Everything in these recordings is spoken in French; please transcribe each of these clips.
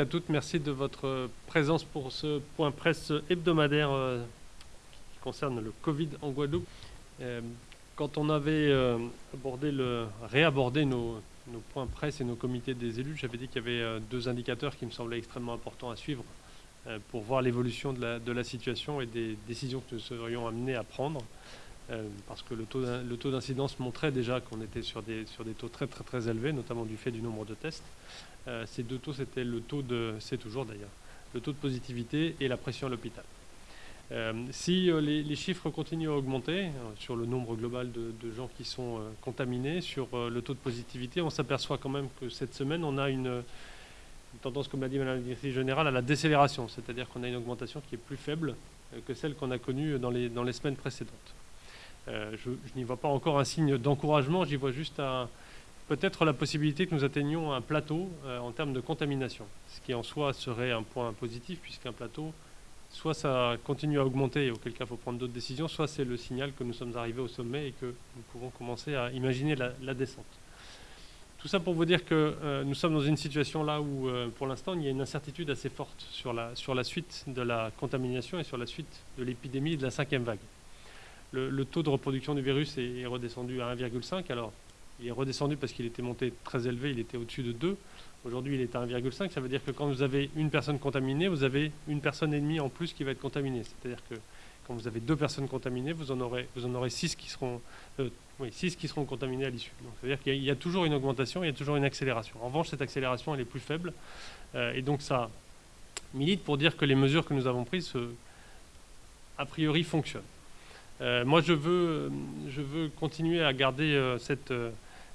à toutes, merci de votre présence pour ce point presse hebdomadaire euh, qui concerne le Covid en Guadeloupe. Euh, quand on avait euh, abordé le, réabordé nos, points presse et nos comités des élus, j'avais dit qu'il y avait deux indicateurs qui me semblaient extrêmement importants à suivre pour voir l'évolution de la, situation et des décisions que nous serions amenés à prendre. Parce que le taux d'incidence montrait déjà qu'on était sur des, sur des taux très très très élevés, notamment du fait du nombre de tests. Euh, ces deux taux, c'était le taux de, c'est toujours d'ailleurs, le taux de positivité et la pression à l'hôpital. Euh, si euh, les, chiffres continuent à augmenter sur le nombre global de, gens qui sont contaminés, sur le taux de positivité, on s'aperçoit quand même que cette semaine, on a une, tendance, comme l'a dit Mme la directrice générale, à la décélération, c'est-à-dire qu'on a une augmentation qui est plus faible que celle qu'on a connue dans les semaines précédentes. Je, je n'y vois pas encore un signe d'encouragement, j'y vois juste peut-être la possibilité que nous atteignions un plateau euh, en termes de contamination, ce qui en soi serait un point positif, puisqu'un plateau, soit ça continue à augmenter, auquel cas il faut prendre d'autres décisions, soit c'est le signal que nous sommes arrivés au sommet et que nous pouvons commencer à imaginer la, descente. Tout ça pour vous dire que euh, nous sommes dans une situation là où, euh, pour l'instant, il y a une incertitude assez forte sur la, suite de la contamination et sur la suite de l'épidémie et de la cinquième vague. Le, taux de reproduction du virus est, redescendu à 1,5. Alors, il est redescendu parce qu'il était monté très élevé, il était au-dessus de 2. Aujourd'hui, il est à 1,5. Ça veut dire que quand vous avez une personne contaminée, vous avez une personne et demie en plus qui va être contaminée. C'est-à-dire que quand vous avez deux personnes contaminées, vous en aurez, six, qui seront, euh, six qui seront contaminées à l'issue. C'est-à-dire qu'il y, a toujours une augmentation, il y a toujours une accélération. En revanche, cette accélération, elle est plus faible. Euh, et donc, ça milite pour dire que les mesures que nous avons prises, a priori, fonctionnent. Euh, moi, je veux, continuer à garder cette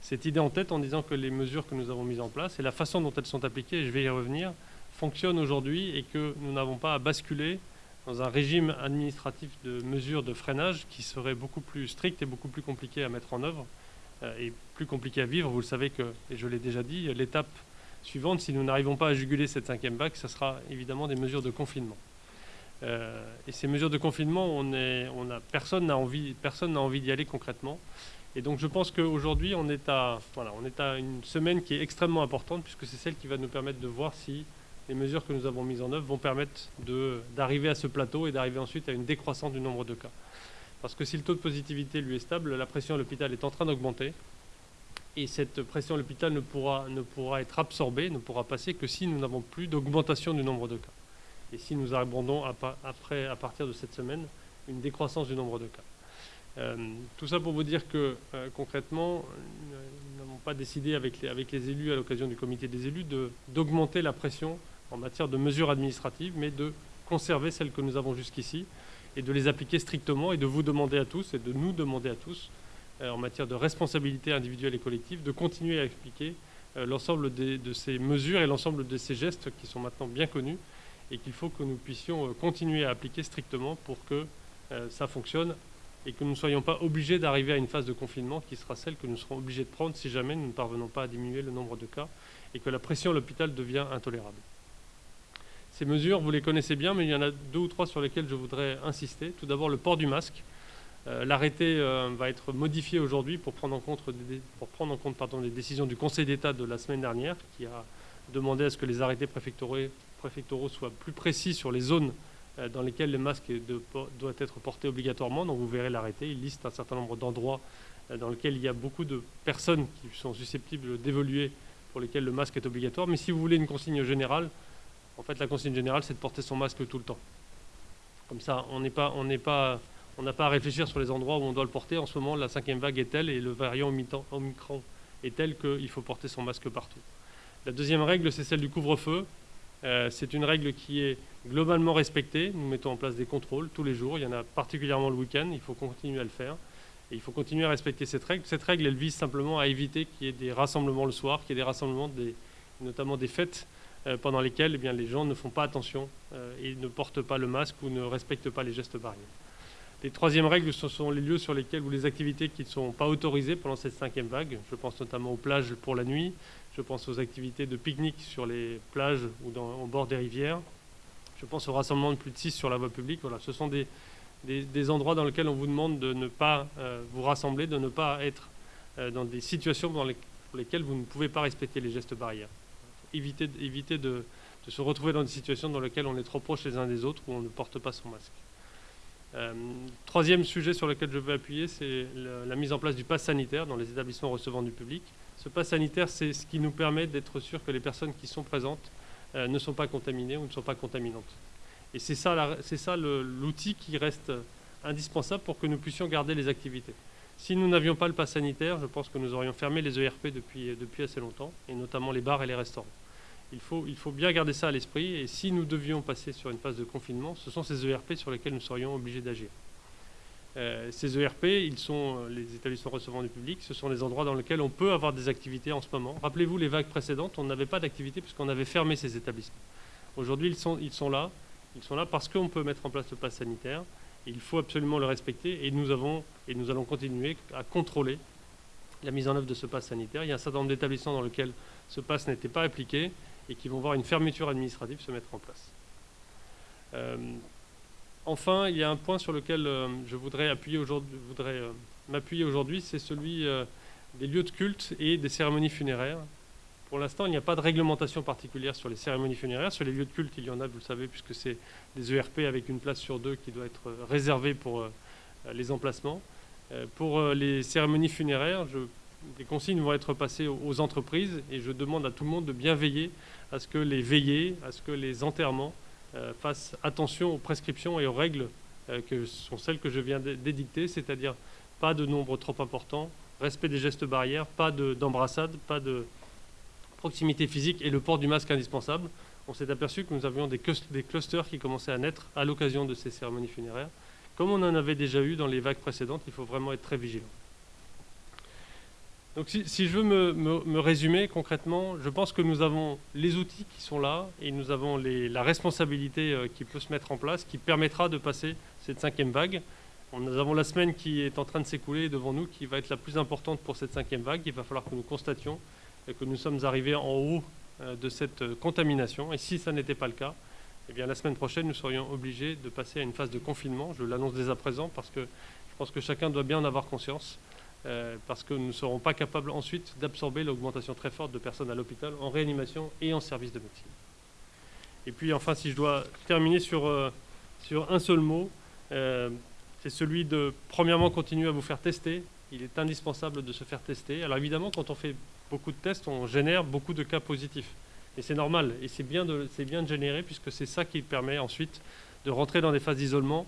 cette idée en tête en disant que les mesures que nous avons mises en place et la façon dont elles sont appliquées, je vais y revenir, fonctionnent aujourd'hui et que nous n'avons pas à basculer dans un régime administratif de mesures de freinage qui serait beaucoup plus strict et beaucoup plus compliqué à mettre en œuvre euh, et plus compliqué à vivre. Vous le savez que, et je l'ai déjà dit, l'étape suivante, si nous n'arrivons pas à juguler cette cinquième vague, ce sera évidemment des mesures de confinement. Euh, et ces mesures de confinement, personne n'a envie, envie d'y aller concrètement. Et donc je pense qu'aujourd'hui, on, est à, voilà, on est à une semaine qui est extrêmement importante, puisque c'est celle qui va nous permettre de voir si les mesures que nous avons mises en œuvre vont permettre d'arriver à ce plateau et d'arriver ensuite à une décroissance du nombre de cas. Parce que si le taux de positivité lui est stable, la pression à l'hôpital est en train d'augmenter. Et cette pression à l'hôpital ne pourra, ne pourra être absorbée, ne pourra passer que si nous n'avons plus d'augmentation du nombre de cas. Et si nous abordons après, à partir de cette semaine une décroissance du nombre de cas. Euh, tout ça pour vous dire que euh, concrètement, nous n'avons pas décidé avec les, élus à l'occasion du comité des élus d'augmenter la pression en matière de mesures administratives, mais de conserver celles que nous avons jusqu'ici et de les appliquer strictement et de vous demander à tous et de nous demander à tous euh, en matière de responsabilité individuelle et collective de continuer à expliquer l'ensemble de ces mesures et l'ensemble de ces gestes qui sont maintenant bien connus et qu'il faut que nous puissions continuer à appliquer strictement pour que ça fonctionne et que nous ne soyons pas obligés d'arriver à une phase de confinement qui sera celle que nous serons obligés de prendre si jamais nous ne parvenons pas à diminuer le nombre de cas et que la pression à l'hôpital devient intolérable. Ces mesures, vous les connaissez bien, mais il y en a deux ou trois sur lesquelles je voudrais insister. Tout d'abord, le port du masque. Euh, l'arrêté euh, va être modifié aujourd'hui pour prendre en compte, pour prendre en compte pardon, les décisions du Conseil d'État de la semaine dernière, qui a demandé à ce que les arrêtés préfectoraux soient plus précis sur les zones euh, dans lesquels le masque doit être porté obligatoirement. Donc vous verrez l'arrêté, il liste un certain nombre d'endroits euh, dans lesquels il y a beaucoup de personnes qui sont susceptibles d'évoluer pour lesquels le masque est obligatoire. Mais si vous voulez une consigne générale, en fait la consigne générale c'est de porter son masque tout le temps. Comme ça, on n'est pas, on n'est pas, on n'a pas à réfléchir sur les endroits où on doit le porter. En ce moment, la cinquième vague est telle et le variant Omicron est tel qu'il faut porter son masque partout. La deuxième règle, c'est celle du couvre-feu. Euh, c'est une règle qui est globalement respectée. Nous mettons en place des contrôles tous les jours. Il y en a particulièrement le week-end. Il faut continuer à le faire. Et il faut continuer à respecter cette règle. Cette règle, elle vise simplement à éviter qu'il y ait des rassemblements le soir, qu'il y ait des rassemblements, notamment des fêtes, euh, pendant lesquelles eh les gens ne font pas attention euh, et ne portent pas le masque ou ne respectent pas les gestes barrières. Les troisièmes règles, ce sont les lieux sur lesquels ou les activités qui ne sont pas autorisées pendant cette cinquième vague. Je pense notamment aux plages pour la nuit, je pense aux activités de pique-nique sur les plages ou au bord des rivières. Je pense au rassemblement de plus de 6 sur la voie publique. Ce sont des, endroits dans lesquels on vous demande de ne pas euh, vous rassembler, de ne pas être euh, dans des situations dans pour lesquelles vous ne pouvez pas respecter les gestes barrières. Évitez, de se retrouver dans des situations dans lesquelles on est trop proche les uns des autres ou on ne porte pas son masque. Euh, troisième sujet sur lequel je veux appuyer, c'est la mise en place du pass sanitaire dans les établissements recevant du public. Ce pass sanitaire, c'est ce qui nous permet d'être sûr que les personnes qui sont présentes euh, ne sont pas contaminées ou ne sont pas contaminantes. Et c'est ça, l'outil qui reste indispensable pour que nous puissions garder les activités. Si nous n'avions pas le pass sanitaire, je pense que nous aurions fermé les ERP depuis, depuis assez longtemps, et notamment les bars et les restaurants. Il faut, il faut bien garder ça à l'esprit, et si nous devions passer sur une phase de confinement, ce sont ces ERP sur lesquels nous serions obligés d'agir. Euh, ces ERP, ils sont euh, les établissements recevant du public, ce sont les endroits dans lesquels on peut avoir des activités en ce moment. Rappelez-vous les vagues précédentes, on n'avait pas d'activité puisqu'on avait fermé ces établissements. Aujourd'hui, ils sont, là, ils sont là parce qu'on peut mettre en place le pass sanitaire, il faut absolument le respecter et nous, avons, et nous allons continuer à contrôler la mise en œuvre de ce pass sanitaire. Il y a un certain nombre d'établissements dans lesquels ce pass n'était pas appliqué et qui vont voir une fermeture administrative se mettre en place. Euh, enfin, il y a un point sur lequel euh, je voudrais euh, m'appuyer aujourd'hui, c'est celui des lieux de culte et des cérémonies funéraires. Pour l'instant, il n'y a pas de réglementation particulière sur les cérémonies funéraires. Sur les lieux de culte, il y en a, vous le savez, puisque c'est des ERP avec une place sur deux qui doit être réservée pour euh, les emplacements. Euh, pour euh, les cérémonies funéraires, les consignes vont être passées aux entreprises et je demande à tout le monde de bien veiller à ce que les veillées, à ce que les enterrements fassent attention aux prescriptions et aux règles que sont celles que je viens d'édicter, c'est-à-dire pas de nombre trop important, respect des gestes barrières, pas d'embrassade, pas de proximité physique et le port du masque indispensable, on s'est aperçu que nous avions des, clusters qui commençaient à naître à l'occasion de ces cérémonies funéraires. Comme on en avait déjà eu dans les vagues précédentes, il faut vraiment être très vigilant. Donc si, je veux me, résumer concrètement, je pense que nous avons les outils qui sont là et nous avons la responsabilité euh, qui peut se mettre en place, qui permettra de passer cette cinquième vague. Nous avons la semaine qui est en train de s'écouler devant nous, qui va être la plus importante pour cette cinquième vague. Il va falloir que nous constations que nous sommes arrivés en haut euh, de cette euh, contamination. Et si ça n'était pas le cas, eh bien, la semaine prochaine, nous serions obligés de passer à une phase de confinement. Je l'annonce dès à présent parce que je pense que chacun doit bien en avoir conscience, euh, parce que nous ne serons pas capables ensuite d'absorber l'augmentation très forte de personnes à l'hôpital, en réanimation et en service de médecine. Et puis enfin, si je dois terminer sur, sur un seul mot, c'est celui de, premièrement, continuer à vous faire tester. Il est indispensable de se faire tester. Alors évidemment, quand on fait beaucoup de tests, on génère beaucoup de cas positifs. Et c'est normal, et c'est bien, bien de générer, puisque c'est ça qui permet ensuite de rentrer dans des phases d'isolement,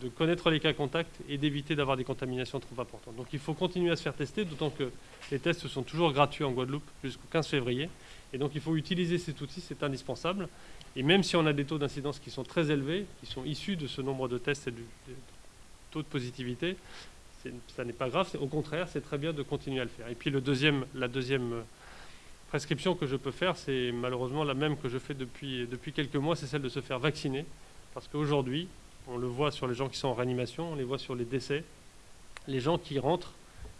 de connaître les cas contacts et d'éviter d'avoir des contaminations trop importantes. Donc il faut continuer à se faire tester, d'autant que les tests sont toujours gratuits en Guadeloupe jusqu'au 15 février. Et donc il faut utiliser cet outil, c'est indispensable. Et même si on a des taux d'incidence qui sont très élevés, qui sont issus de ce nombre de tests et du taux de positivité, ça n'est pas grave, au contraire, c'est très bien de continuer à le faire. Et puis le deuxième, la deuxième euh, prescription que je peux faire, c'est malheureusement la même que je fais depuis, depuis quelques mois, c'est celle de se faire vacciner. Parce qu'aujourd'hui, on le voit sur les gens qui sont en réanimation, on les voit sur les décès, les gens qui rentrent,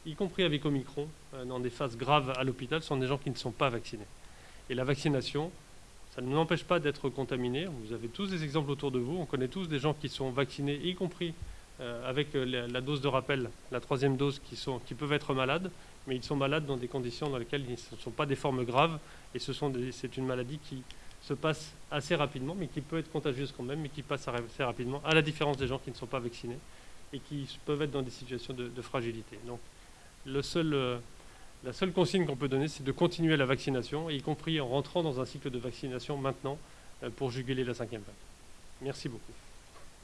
y compris avec Omicron, euh, dans des phases graves à l'hôpital, sont des gens qui ne sont pas vaccinés. Et la vaccination, ça ne nous empêche pas d'être contaminés. Vous avez tous des exemples autour de vous. On connaît tous des gens qui sont vaccinés, y compris euh, avec euh, la, dose de rappel, la troisième dose, qui, sont, qui peuvent être malades, mais ils sont malades dans des conditions dans lesquelles ce ne sont pas des formes graves, et c'est une maladie qui se passe assez rapidement, mais qui peut être contagieuse quand même, mais qui passe assez rapidement, à la différence des gens qui ne sont pas vaccinés, et qui peuvent être dans des situations de, fragilité. Donc, euh, la seule consigne qu'on peut donner, c'est de continuer la vaccination, y compris en rentrant dans un cycle de vaccination maintenant, pour juguler la cinquième vague. Merci beaucoup.